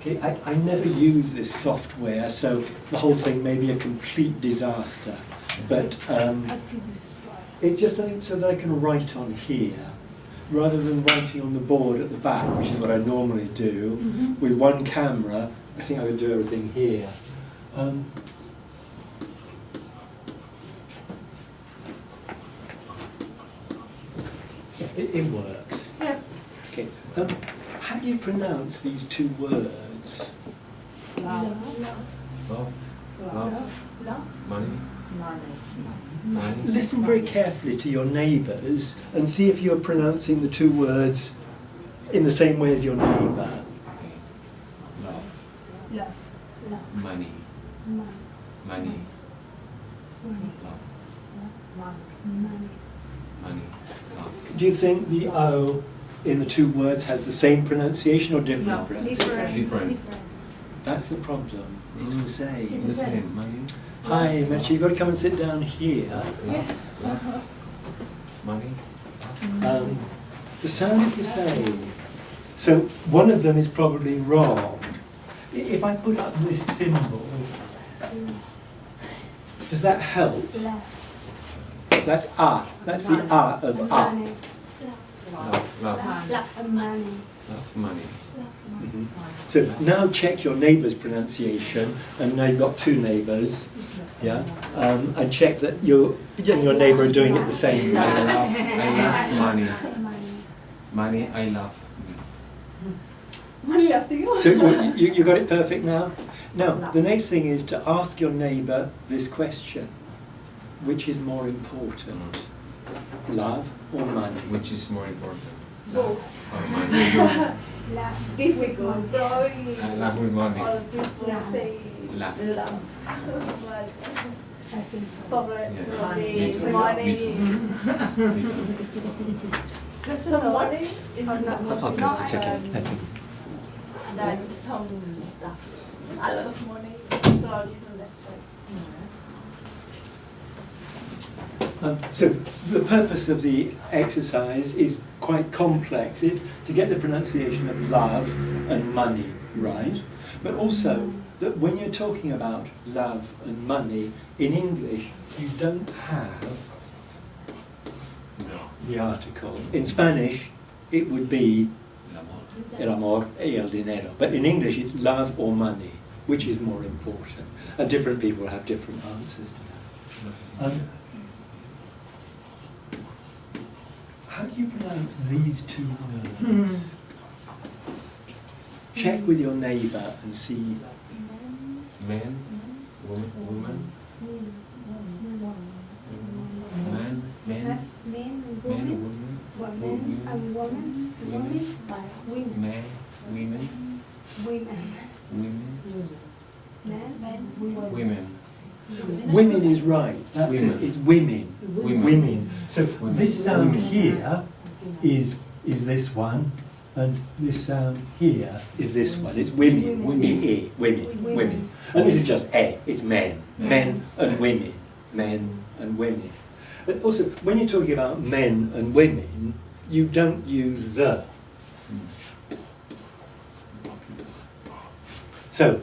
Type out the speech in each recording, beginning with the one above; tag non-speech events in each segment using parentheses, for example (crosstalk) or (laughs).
Okay, I, I never use this software, so the whole thing may be a complete disaster. But um, it's just something so that I can write on here, rather than writing on the board at the back, which is what I normally do. Mhm. With one camera, I think I would do everything here. Um, it, it works. Yeah. Okay. Um, how do you pronounce these two words? Love. Love, love, Love. money, Money. money. Listen very carefully to your neighbours and see if you're pronouncing the two words in the same way as your neighbour. Love, Love. Love. money, Money. money, Money. love, Money. money, love. Do you think the O in the two words has the same pronunciation or different No, pronunciation? Different. That's the problem. It's the same. The same, money, Hi, Mitch, you've got to come and sit down here. love, love, money, Um, the sound is the same. So one of them is probably wrong. If I put up this symbol, does that help? Love. That's ah. That's the ah of ah. Money. love, love, Love. Money. love, money. Mhm. So now check your neighbour's pronunciation, and now you've got two neighbours, yeah, um, and check that you you and your neighbour are doing it the same I love, I love money, Money. money, I love. Money after you. So you, you, you got it perfect now? Now, the next thing is to ask your neighbour this question. Which is more important, love or money? Which is more important? Both. Or money? Love. Difficult. I love with money. All people Love. say Love. love. I think so. Probably Yeah. money. Me too. Money. (laughs) Me too. So money is no. not Okay, not it's okay. Um, That's it. that some love. Uh, a lot of money. So it's not necessary. Um, so the purpose of the exercise is quite complex. It's to get the pronunciation of love and money right, but also that when you're talking about love and money in English, you don't have the article. In Spanish, it would be El amor. y el dinero, but in English, it's love or money, which is more important. And different people have different answers to that. Um, do you pronounce these two words? Hmm. Check with your neighbour and see. Man, woman, woman, man, man, That's men and man, women. woman, Women and women. Women. Women. man, women, Women. women, Men. Men. Women. Women is right. That's Women. it. It's women. Women. Women. So Women. this sound Women. here is is this one, and this sound here is this one. It's women. Women. E, e, women. Women. Women. And this is just a. It's men. Men. Men and women. Men and women. But also, when you're talking about men and women, you don't use the. Mm. So,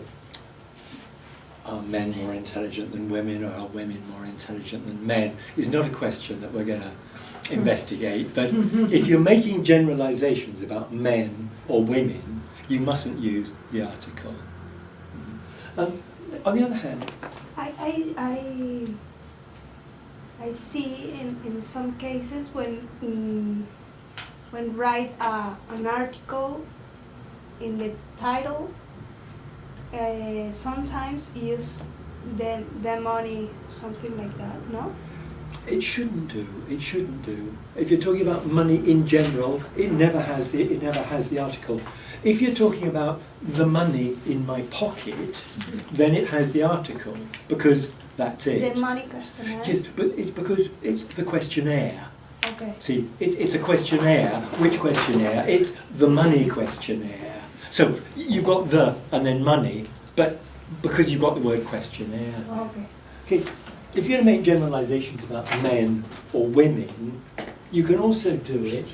are men more intelligent than women or are women more intelligent than men is not a question that we're going to investigate. But (laughs) if you're making generalizations about men or women, you mustn't use the article. Um, on the other hand, I, I, I, I see in, in some cases when, mm, when write uh, an article in the title, uh, sometimes use the, the money, something like that, no? it shouldn't do. It shouldn't do. If you're talking about money in general, it never has the it never has the article. If you're talking about the money in my pocket, then it has the article because that's it. The money questionnaire. Yes, but it's because it's the questionnaire. Okay. See, it, it's a questionnaire. Which questionnaire? It's the money questionnaire. So you've got the and then money, but because you've got the word questionnaire. Oh, okay. Okay, if you're going to make generalizations about men or women, you can also do it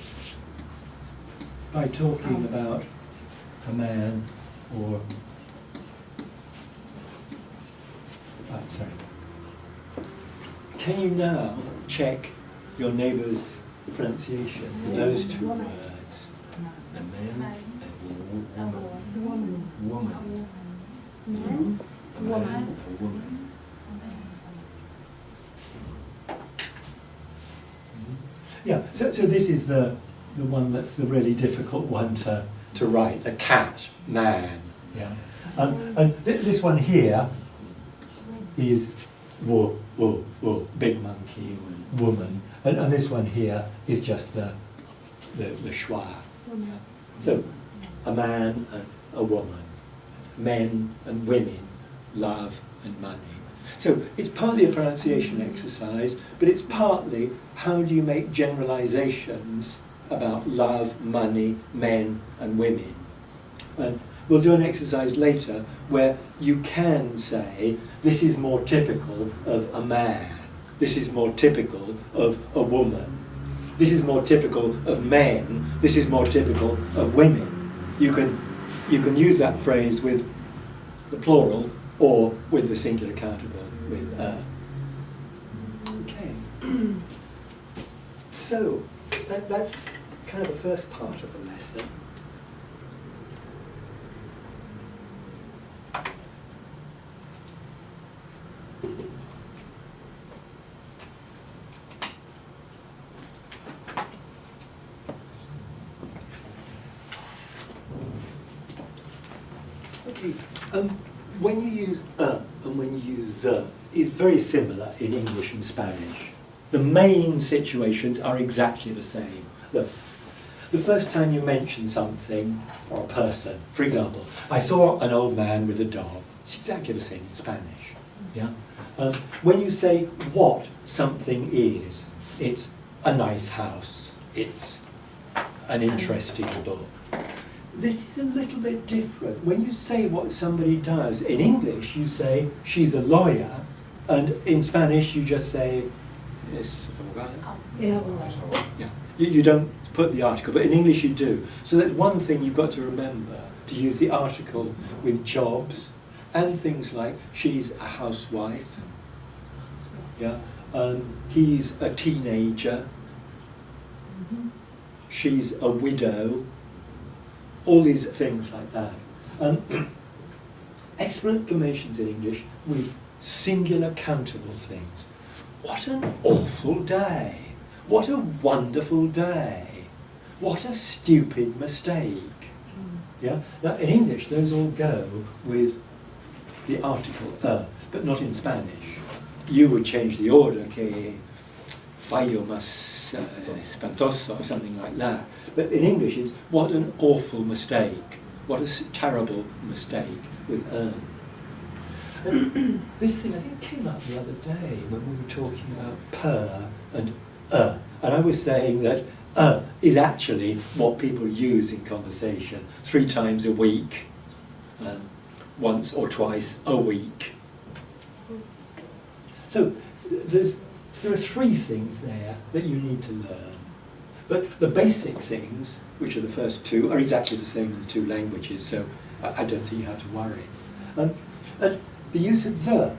by talking um. about a man or right, sorry. Can you now check your neighbour's pronunciation of those two words? A man, a wo- woman. Woman. Woman. Man. Woman. woman. Yeah, so, so this is the, the one that's the really difficult one to, to write, the cat, man. Yeah. Um, and th- this one here is wo, wo, wo, big monkey, woman. And, and this one here is just the, the, the schwa. So, a man and a woman, men and women, love and money. So it's partly a pronunciation exercise, but it's partly how do you make generalizations about love, money, men and women. And we'll do an exercise later where you can say this is more typical of a man, this is more typical of a woman, this is more typical of men, this is more typical of women. You can, you can use that phrase with the plural or with the singular countable with uh. Okay. (clears throat) so that, that's kind of the first part of the lesson. Okay. Um, when you use a and when you use the, it's very similar in English and Spanish. The main situations are exactly the same. Look, the first time you mention something or a person, for example, I saw an old man with a dog. It's exactly the same in Spanish. Yeah. Um, when you say what something is, it's a nice house. It's an interesting book. This is a little bit different. When you say what somebody does, in English you say she's a lawyer, and in Spanish you just say es abogada. Yeah, you, you don't put the article, but in English you do. So that's one thing you've got to remember to use the article with jobs and things like she's a housewife. Yeah, um, he's a teenager. She's a widow all these things like that. Um, (clears throat) exclamations in English with singular countable things. What an awful day! What a wonderful day! What a stupid mistake! Yeah. Now in English, those all go with the article a, but not in Spanish. You would change the order que fallo más uh, or something like that. But in English, it's what an awful mistake. What a terrible mistake with earn. And (clears throat) this thing I think came up the other day when we were talking about per and uh. And I was saying that uh is actually what people use in conversation three times a week, um, once or twice a week. So there's, there are three things there that you need to learn. But the basic things, which are the first two, are exactly the same in the two languages, so I, don't think you have to worry. Um, and the use of the,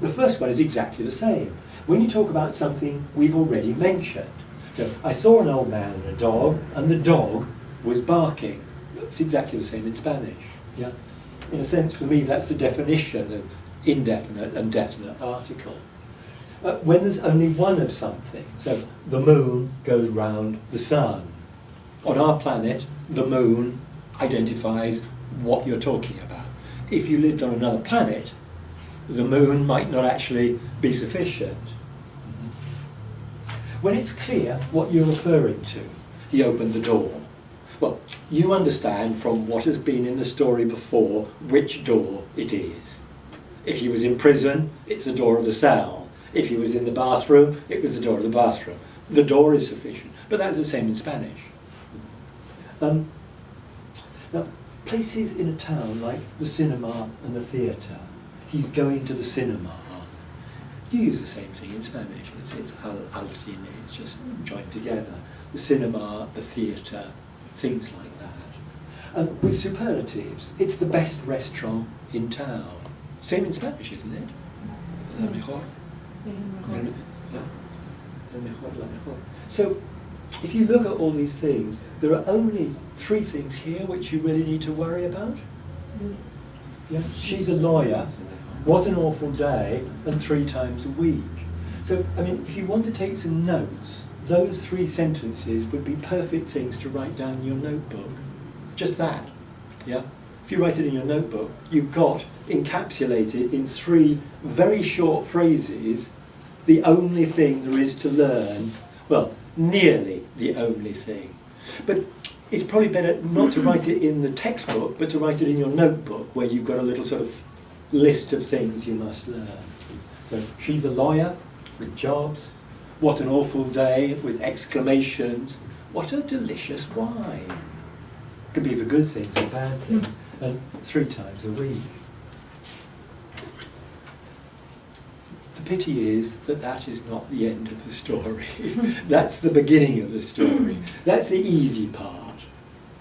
the first one is exactly the same. When you talk about something we've already mentioned, so I saw an old man and a dog, and the dog was barking. It's exactly the same in Spanish. Yeah, in a sense, for me, that's the definition of indefinite and definite article. When there's only one of something, so the moon goes round the sun. On our planet, the moon identifies what you're talking about. If you lived on another planet, the moon might not actually be sufficient. Mm-hmm. When it's clear what you're referring to, he opened the door. Well, you understand from what has been in the story before which door it is. If he was in prison, it's the door of the cell. If he was in the bathroom, it was the door of the bathroom. The door is sufficient, but that's the same in Spanish. Um, now, places in a town like the cinema and the theatre, he's going to the cinema. You use the same thing in Spanish. It's, it's al, al cine, it's just joined together. The cinema, the theatre, things like that. And with superlatives, it's the best restaurant in town. Same in Spanish, isn't it? La mejor. So, if you look at all these things, there are only three things here which you really need to worry about. Yeah. She's a lawyer. What an awful day, and three times a week. So, I mean, if you want to take some notes, those three sentences would be perfect things to write down in your notebook. Just that. Yeah? You write it in your notebook, you've got encapsulated in three very short phrases the only thing there is to learn. Well, nearly the only thing. But it's probably better not to write it in the textbook, but to write it in your notebook where you've got a little sort of list of things you must learn. So she's a lawyer with jobs. What an awful day with exclamations. What a delicious wine. Could be for good things and bad things. And three times a week. The pity is that that is not the end of the story. (laughs) That's the beginning of the story. Mm. That's the easy part.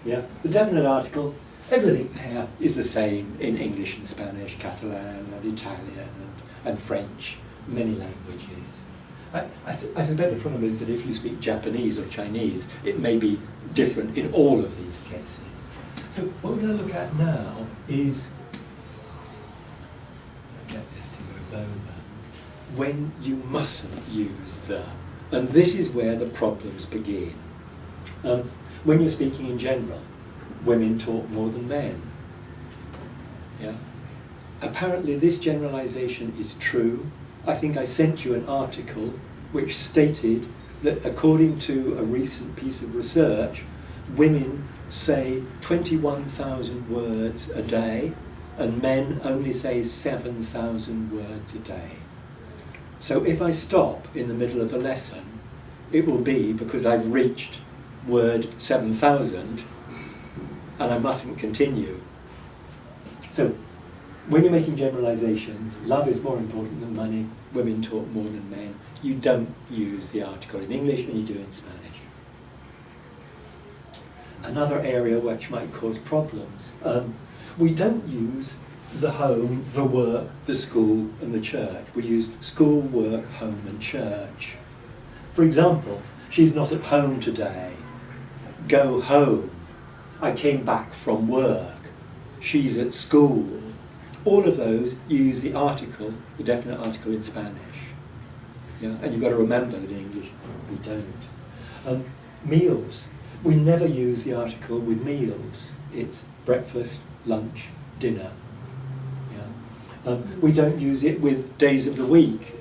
Yeah, the definite article, everything there is the same in English and Spanish, Catalan and Italian and, and French, many languages. I, I, I suspect the problem is that if you speak Japanese or Chinese, it may be different in all of these cases. So what we're going to look at now is, get this to move over, when you mustn't use the. And this is where the problems begin. Um, when you're speaking in general, women talk more than men. Yeah. Apparently, this generalization is true. I think I sent you an article which stated that according to a recent piece of research, women say 21,000 words a day and men only say 7,000 words a day. So if I stop in the middle of the lesson, it will be because I've reached word 7,000 and I mustn't continue. So when you're making generalizations, love is more important than money, women talk more than men, you don't use the article in English and you do in Spanish. Another area which might cause problems, um, we don't use the home, the work, the school and the church. We use school, work, home and church. For example, she's not at home today. Go home. I came back from work. She's at school. All of those use the article, the definite article in Spanish. Yeah? And you've got to remember that in English we don't. Um, meals. We never use the article with meals. It's breakfast, lunch, dinner. Yeah? Um, we don't use it with days of the week.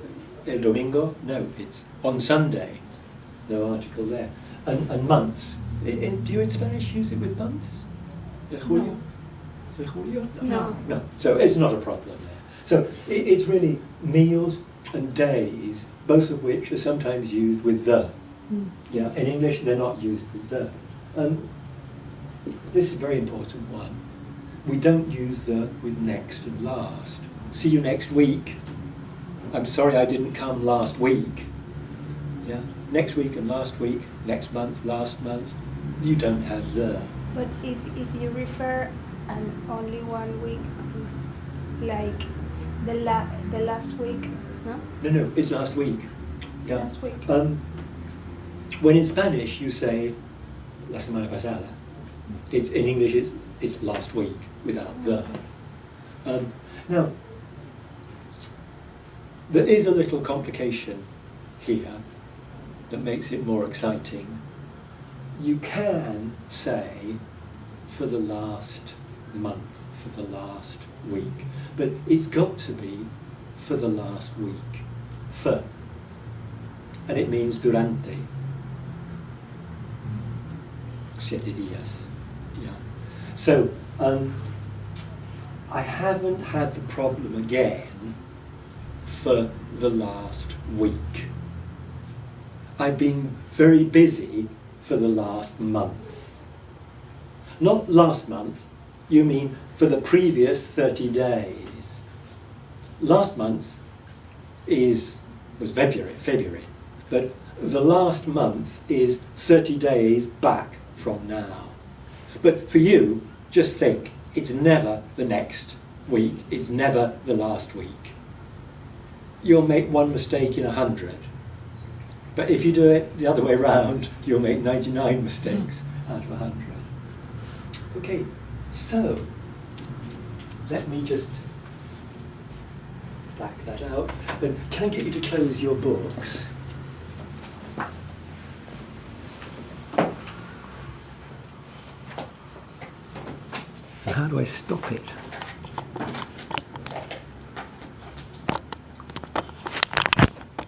El domingo? No, it's on Sunday. No article there. And, and months. Do you in Spanish use it with months? El julio? El julio? No. No. So it's not a problem there. So it, it's really meals and days, both of which are sometimes used with the. Yeah, in English they're not used with the. Um, this is a very important one. We don't use the with next and last. See you next week. I'm sorry I didn't come last week. Yeah, next week and last week, next month, last month. You don't have the. But if, if you refer an only one week, like the la the last week, no? No, no, it's last week. Yeah. Last week. Um, when in Spanish you say la semana pasada, it's in English it's it's last week without the. Um, now, there is a little complication here that makes it more exciting. You can say for the last month, for the last week, but it's got to be for the last week. For. And it means durante. Siete días. Yeah. So, um, I haven't had the problem again for the last week. I've been very busy for the last month. Not last month, you mean for the previous 30 days. Last month is was February, February, but the last month is 30 days back from now. But for you, just think it's never the next week, it's never the last week. You'll make one mistake in a hundred. But if you do it the other way round, you'll make 99 mistakes hmm. out of a 100. Okay, so let me just black that out. Then can I get you to close your books? How do I stop it?